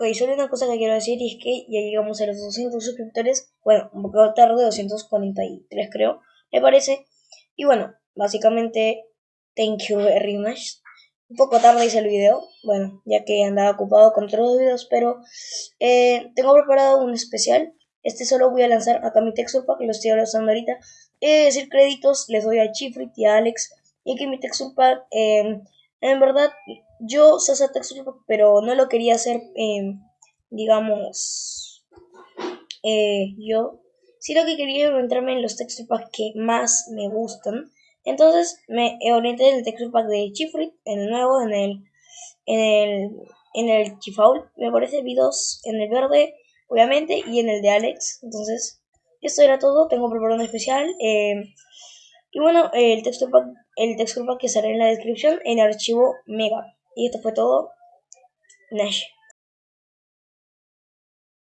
Ok, solo una cosa que quiero decir y es que ya llegamos a los 200 suscriptores. Bueno, un poco tarde, 243 creo, me parece. Y bueno, básicamente, thank you very much. Un poco tarde hice el video, bueno, ya que andaba ocupado con otros videos, pero eh, tengo preparado un especial. Este solo voy a lanzar acá mi texture pack, lo estoy lanzando ahorita. Es decir, créditos les doy a Chifrit y a Alex. Y que mi texture pack, eh, en verdad, yo pack, pero no lo quería hacer, eh, digamos, yo. Sino que quería entrarme en los texture packs que más me gustan. Entonces me orienté en el texture pack de Chifrit, en el nuevo, en el, en el, Chifaul, me parece, vi dos en el verde, obviamente, y en el de Alex. Entonces, esto era todo, tengo preparado un especial. Eh, y bueno, el texture pack, el texture pack que sale en la descripción en el archivo Mega. Y esto fue todo. Nash.